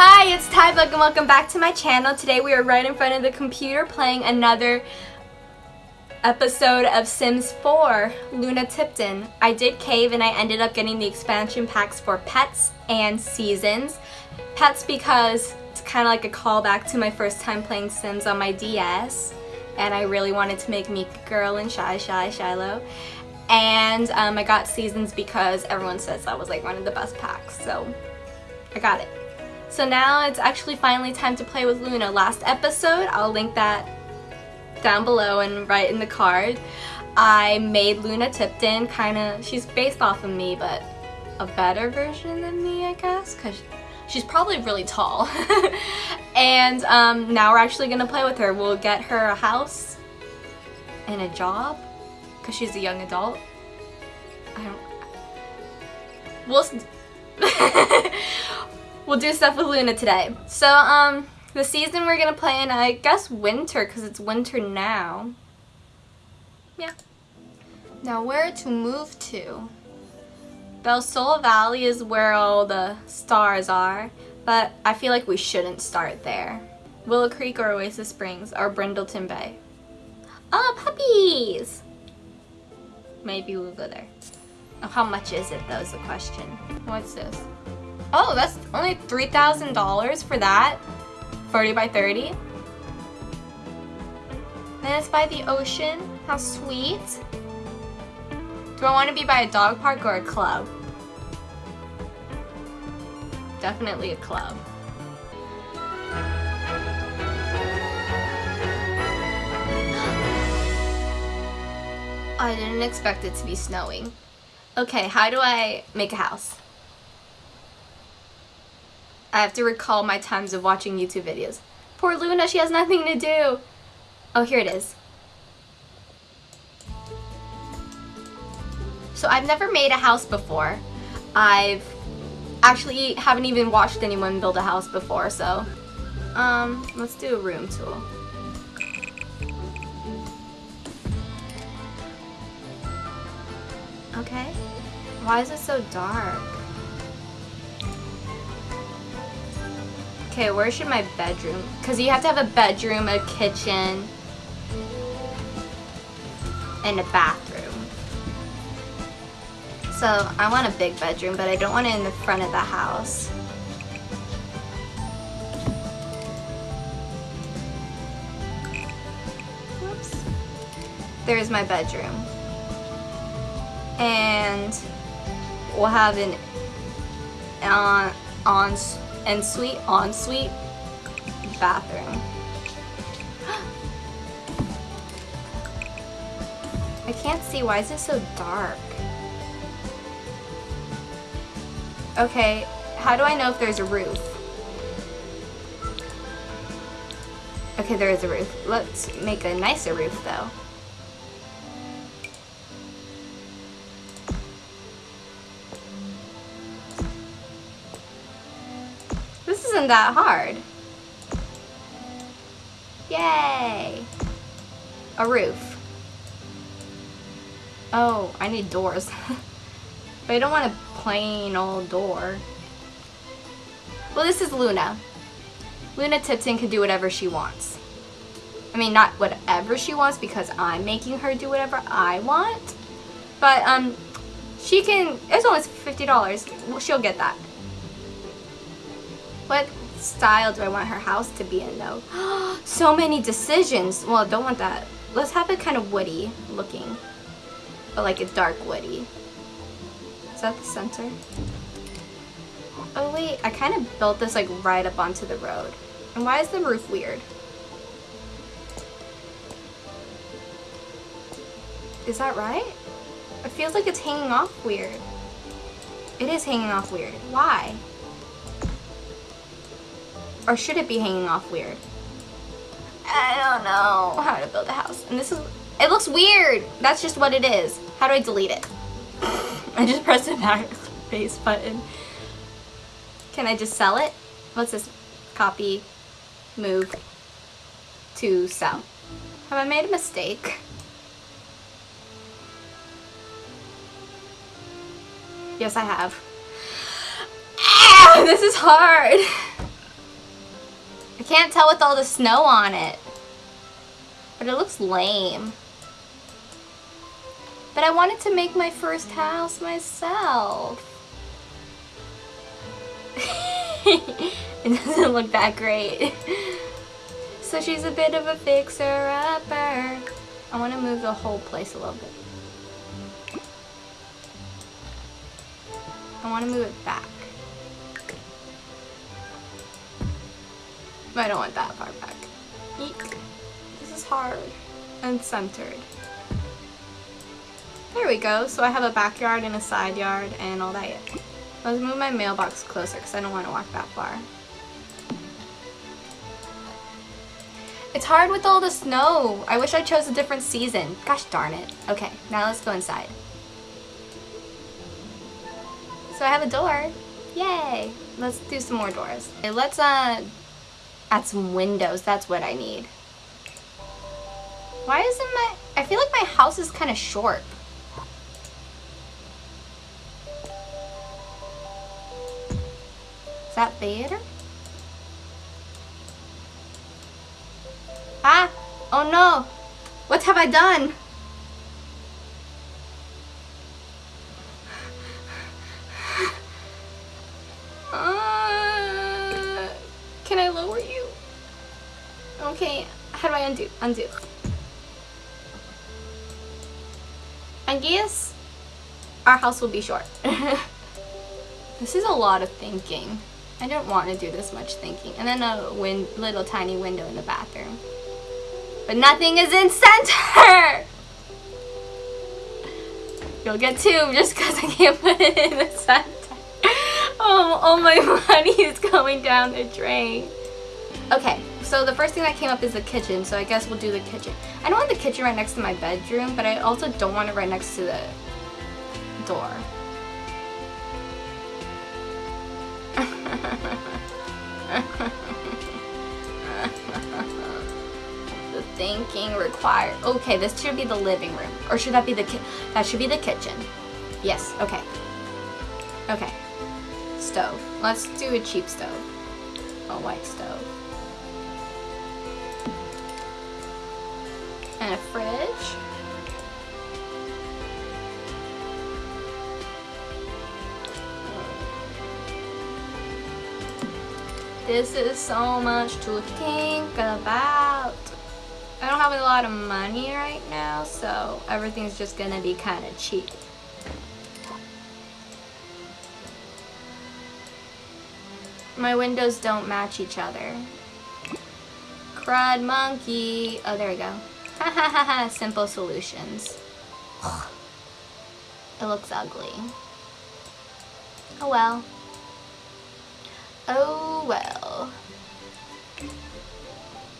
Hi, it's Tybug and welcome back to my channel. Today we are right in front of the computer playing another episode of Sims 4, Luna Tipton. I did cave and I ended up getting the expansion packs for Pets and Seasons. Pets because it's kind of like a callback to my first time playing Sims on my DS and I really wanted to make Meek Girl and Shy Shy Shiloh. And um, I got Seasons because everyone says that was like one of the best packs, so I got it. So now it's actually finally time to play with Luna. Last episode, I'll link that down below and right in the card. I made Luna Tipton kind of, she's based off of me, but a better version than me, I guess, because she's probably really tall. and um, now we're actually going to play with her. We'll get her a house and a job, because she's a young adult. I don't... We'll... we'll do stuff with Luna today. So, um, the season we're gonna play in, I guess winter, because it's winter now. Yeah. Now, where to move to? Del Sol Valley is where all the stars are, but I feel like we shouldn't start there. Willow Creek or Oasis Springs or Brindleton Bay. Oh, puppies! Maybe we'll go there. How much is it though is the question. What's this? Oh, that's only $3,000 for that. 40 by 30. And it's by the ocean. How sweet. Do I want to be by a dog park or a club? Definitely a club. I didn't expect it to be snowing. Okay, how do I make a house? I have to recall my times of watching YouTube videos. Poor Luna, she has nothing to do. Oh, here it is. So I've never made a house before. I've actually haven't even watched anyone build a house before, so um, let's do a room tool. Okay. Why is it so dark? Okay, where should my bedroom? Because you have to have a bedroom, a kitchen, and a bathroom. So I want a big bedroom, but I don't want it in the front of the house. Whoops. There's my bedroom. And we'll have an uh, on, on ensuite, ensuite bathroom. I can't see, why is it so dark? Okay, how do I know if there's a roof? Okay, there is a roof. Let's make a nicer roof though. That hard. Yay! A roof. Oh, I need doors. but I don't want a plain old door. Well, this is Luna. Luna Tipton can do whatever she wants. I mean, not whatever she wants because I'm making her do whatever I want. But, um, she can, it's only $50. She'll get that. What style do I want her house to be in though? so many decisions. Well, I don't want that. Let's have it kind of woody looking. But like a dark woody. Is that the center? Oh wait, I kind of built this like right up onto the road. And why is the roof weird? Is that right? It feels like it's hanging off weird. It is hanging off weird. Why? Or should it be hanging off weird? I don't know how to build a house. And this is, it looks weird. That's just what it is. How do I delete it? I just press the backspace button. Can I just sell it? What's this? Copy, move, to sell. Have I made a mistake? Yes, I have. Ah, this is hard. I can't tell with all the snow on it. But it looks lame. But I wanted to make my first house myself. it doesn't look that great. So she's a bit of a fixer-upper. I want to move the whole place a little bit. I want to move it back. I don't want that far back. Eek. This is hard and centered. There we go. So I have a backyard and a side yard and all that. Let's move my mailbox closer because I don't want to walk that far. It's hard with all the snow. I wish I chose a different season. Gosh darn it. Okay, now let's go inside. So I have a door. Yay! Let's do some more doors. Okay, let's uh, add some windows. That's what I need. Why isn't my... I feel like my house is kind of short. Is that better? Ah! Oh no! What have I done? Undo? Undo. I guess our house will be short. this is a lot of thinking. I don't want to do this much thinking. And then a little tiny window in the bathroom. But nothing is in center! You'll get two just because I can't put it in the center. Oh, all my money is going down the drain. Okay, so the first thing that came up is the kitchen, so I guess we'll do the kitchen. I don't want the kitchen right next to my bedroom, but I also don't want it right next to the door. The thinking required. Okay, this should be the living room. Or should that be the that should be the kitchen. Yes, okay. Okay. Stove. Let's do a cheap stove. A white stove. And a fridge. This is so much to think about. I don't have a lot of money right now, so everything's just gonna be kind of cheap. My windows don't match each other. Crud monkey. Oh, there we go. Simple solutions. it looks ugly. Oh well. Oh well.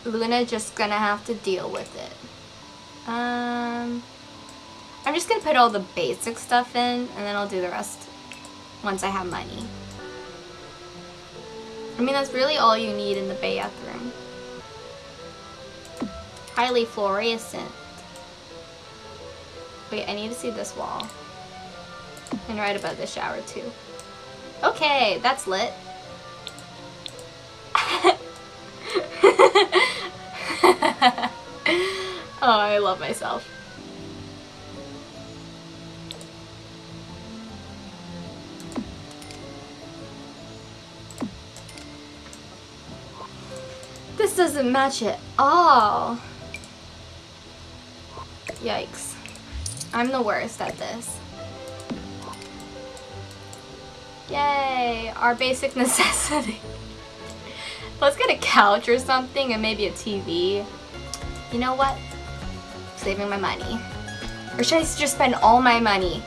Luna just gonna have to deal with it. Um, I'm just gonna put all the basic stuff in and then I'll do the rest once I have money. I mean, that's really all you need in the bathroom. Highly fluorescent. Wait, I need to see this wall. And right above the shower too. Okay, that's lit. oh, I love myself. This doesn't match at all. Yikes. I'm the worst at this. Yay, our basic necessity. Let's get a couch or something and maybe a TV. You know what? Saving my money. Or should I just spend all my money?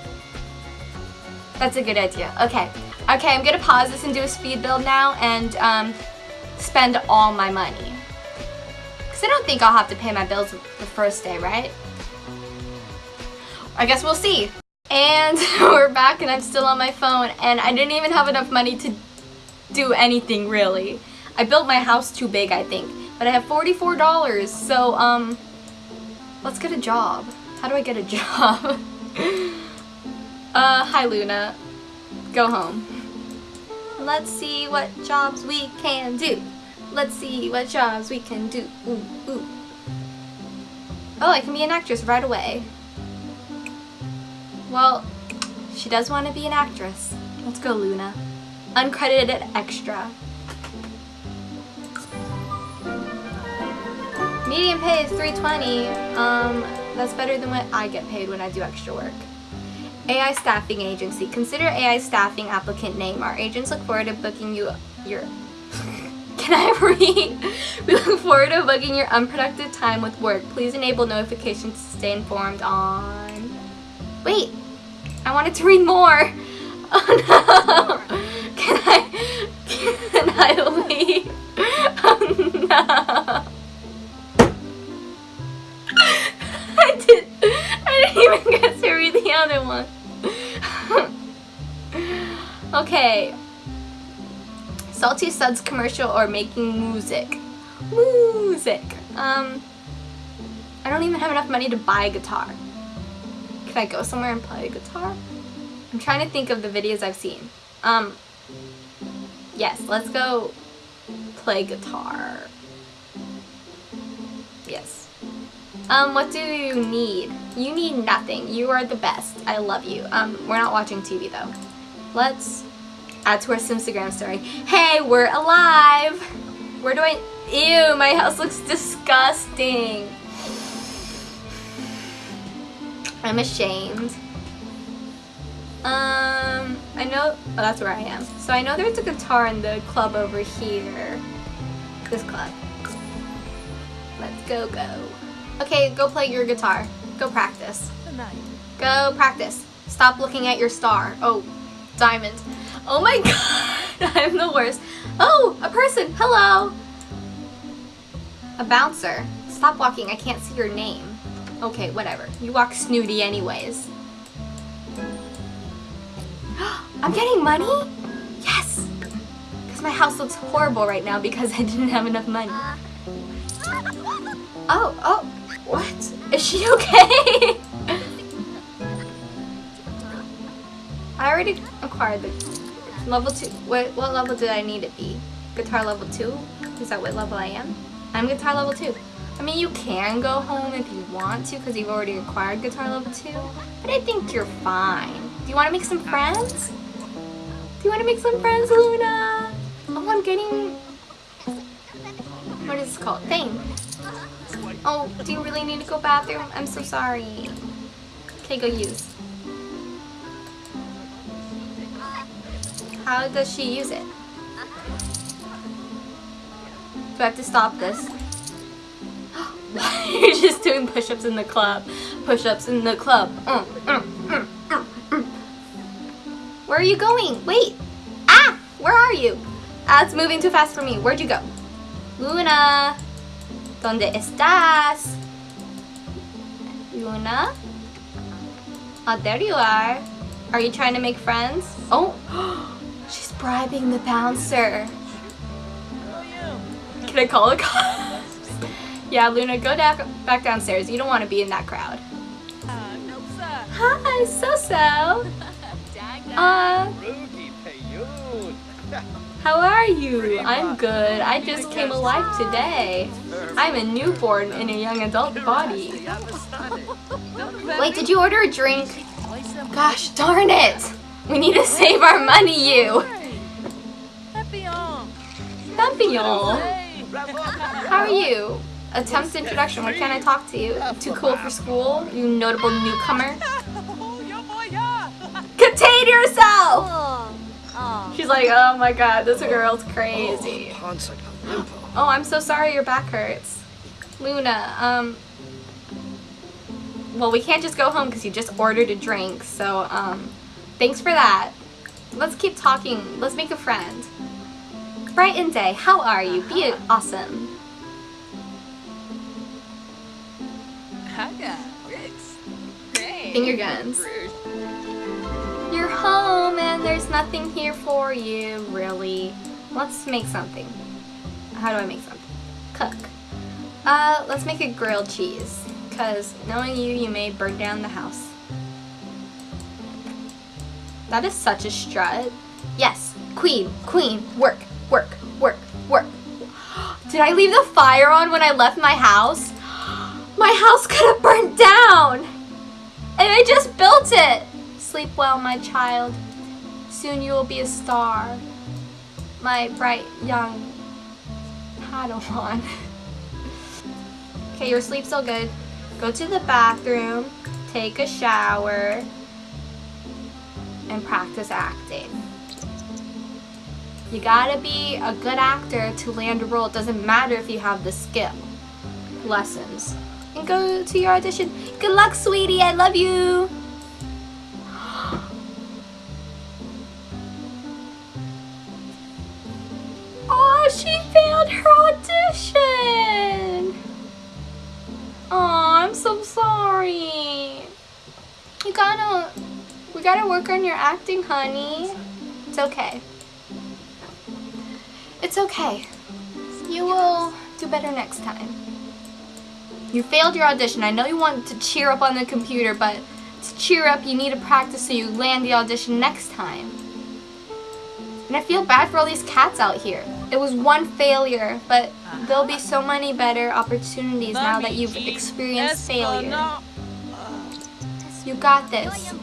That's a good idea. Okay. Okay, I'm gonna pause this and do a speed build now and um, spend all my money. Because I don't think I'll have to pay my bills the first day, right? I guess we'll see. And we're back and I'm still on my phone and I didn't even have enough money to do anything really. I built my house too big, I think. But I have $44, so, um, let's get a job. How do I get a job? uh, hi Luna. Go home. Let's see what jobs we can do. Let's see what jobs we can do. Ooh, ooh. Oh, I can be an actress right away. Well, she does want to be an actress. Let's go, Luna. Uncredited extra. Median pay is 320. Um, that's better than what I get paid when I do extra work. AI Staffing Agency. Consider AI Staffing applicant name. Our agents look forward to booking you your... Can I read? We look forward to booking your unproductive time with work. Please enable notifications to stay informed on... Wait! I wanted to read more! Oh no! Can I... Can I leave? Oh no! I did. I didn't even get to read the other one. okay. Salty Suds commercial or making music. Music. Um, I don't even have enough money to buy a guitar. Can I go somewhere and play guitar? I'm trying to think of the videos I've seen. Um, yes, let's go play guitar. Yes. Um, what do you need? You need nothing. You are the best. I love you. Um, we're not watching TV though. Let's add to our Simstagram story. Hey, we're alive! Where do I... Ew, my house looks disgusting. I'm ashamed. Um, I know... Oh, that's where I am. So I know there's a guitar in the club over here. This club. Let's go, go. Okay, go play your guitar. Go practice. Go practice. Stop looking at your star. Oh, diamond. Oh my god, I'm the worst. Oh, a person. Hello. A bouncer. Stop walking. I can't see your name. Okay, whatever. You walk snooty anyways. I'm getting money? Yes! Because my house looks horrible right now because I didn't have enough money. Uh. Oh, oh, what? Is she okay? I already acquired the level 2. What, what level did I need to be? Guitar level 2? Is that what level I am? I'm guitar level 2. I mean, you can go home if you want to because you've already acquired guitar level 2. But I think you're fine. Do you want to make some friends? Do you want to make some friends, Luna? Oh, I'm getting... What is this called? Thing. Oh, do you really need to go bathroom? I'm so sorry. Okay, go use. How does she use it? Do I have to stop this? You're just doing push-ups in the club. Push-ups in the club. Mm, mm, mm, Where are you going? Wait! Ah! Where are you? Ah, it's moving too fast for me. Where'd you go? Luna! ¿Dónde estás? Luna? Oh, there you are. Are you trying to make friends? Oh! She's bribing the bouncer. Can I call a cop? yeah, Luna, go down, back downstairs. You don't want to be in that crowd. Hi, so-so. Uh, how are you? I'm good. I just came alive today. I'm a newborn in a young adult body. Wait, did you order a drink? Gosh darn it! We need to save our money, you! Papillon! How are you? Attempt introduction, what can I talk to you? Too cool for school? You notable newcomer? Contain yourself! She's like, oh my god, this girl's crazy. Oh, I'm so sorry your back hurts. Luna, um... Well, we can't just go home because you just ordered a drink, so, um... Thanks for that. Let's keep talking. Let's make a friend. Bright and day, how are you? Be awesome. Finger guns. You're home and there's nothing here for you, really. Let's make something. How do I make something? Cook. Uh, let's make a grilled cheese. Because knowing you, you may burn down the house. That is such a strut. Yes, queen, queen, work, work, work, work. Did I leave the fire on when I left my house? My house could have burned down. And I just built it. Sleep well, my child. Soon you will be a star. My bright young Padawan. okay, your sleep's all good. Go to the bathroom, take a shower, and practice acting. You gotta be a good actor to land a role. It doesn't matter if you have the skill. Lessons. And go to your audition. Good luck, sweetie. I love you. Oh, she failed her audition. Oh, I'm so sorry. You gotta, we gotta work on your acting, honey. It's okay. It's okay. You will do better next time. You failed your audition. I know you want to cheer up on the computer, but to cheer up, you need to practice so you land the audition next time. And I feel bad for all these cats out here. It was one failure, but there'll be so many better opportunities now that you've experienced failure. You got this.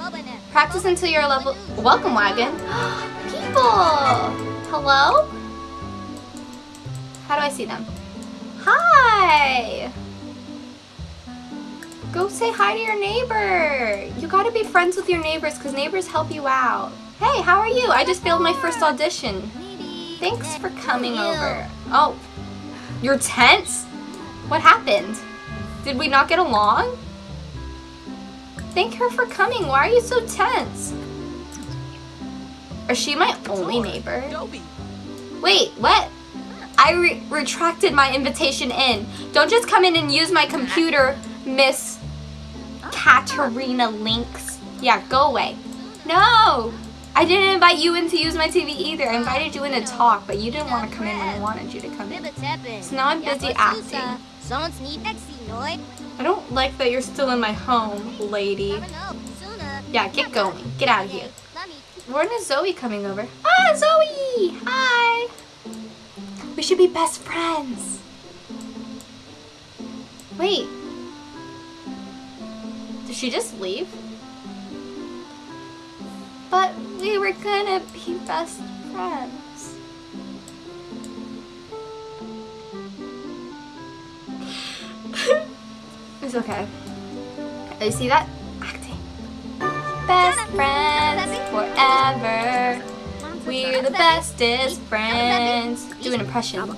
Practice until you're level... Welcome, Wagon. People! Hello? How do I see them? Hi! Go say hi to your neighbor. You gotta be friends with your neighbors because neighbors help you out. Hey, how are you? I just failed my first audition. Thanks for coming over. Oh, you're tense? What happened? Did we not get along? Thank her for coming. Why are you so tense? Is she my only neighbor? Wait, what? I re retracted my invitation in. Don't just come in and use my computer, Miss Katerina Lynx. Yeah, go away. No! I didn't invite you in to use my TV either. I invited you in to talk, but you didn't want to come in when I wanted you to come in. So now I'm busy acting. I don't like that you're still in my home, lady. Yeah, get going. Get out of here. When is Zoe coming over? Ah, Zoe! Hi! We should be best friends. Wait. Did she just leave? But we were gonna be best friends. it's okay. You see that? Acting. Best friends forever. We're the bestest friends. Do an impression.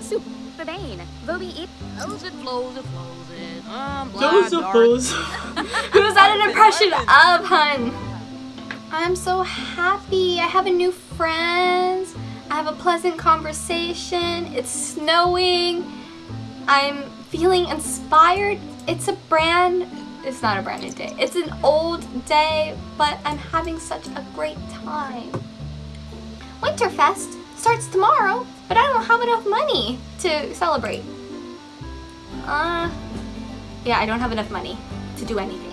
Super Bane. Vobi it. Flows it, flows it, flows it. Um, Those are those. Who's that an impression of, hun? I'm so happy. I have a new friend. I have a pleasant conversation. It's snowing. I'm feeling inspired. It's a brand, it's not a brand new day. It's an old day, but I'm having such a great time. Winterfest starts tomorrow, but I don't have enough money to celebrate. Uh, yeah, I don't have enough money to do anything.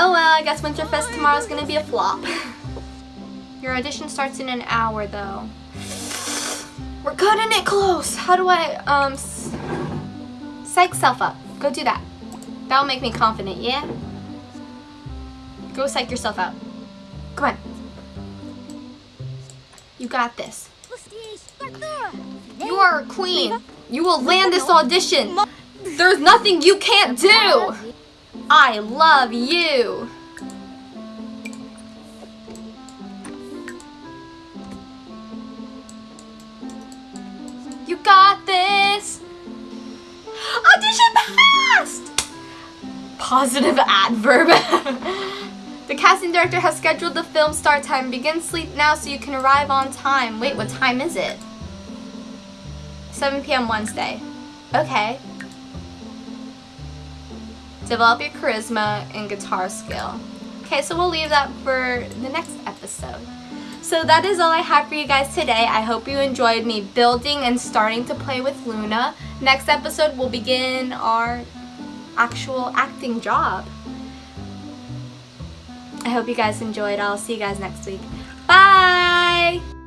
Oh well, I guess Winterfest tomorrow is gonna be a flop. Your audition starts in an hour though. We're cutting it close. How do I, um, psych self up. Go do that. That'll make me confident, yeah? Go psych yourself out. Come on. You got this. You are a queen. You will land this audition. There's nothing you can't do. I love you. You got this. Audition passed. Positive adverb. the casting director has scheduled the film start time. Begin sleep now so you can arrive on time. Wait, what time is it? 7 p.m. Wednesday. Okay. Develop your charisma and guitar skill. Okay, so we'll leave that for the next episode. So that is all I have for you guys today. I hope you enjoyed me building and starting to play with Luna. Next episode, we'll begin our actual acting job. I hope you guys enjoyed. I'll see you guys next week. Bye!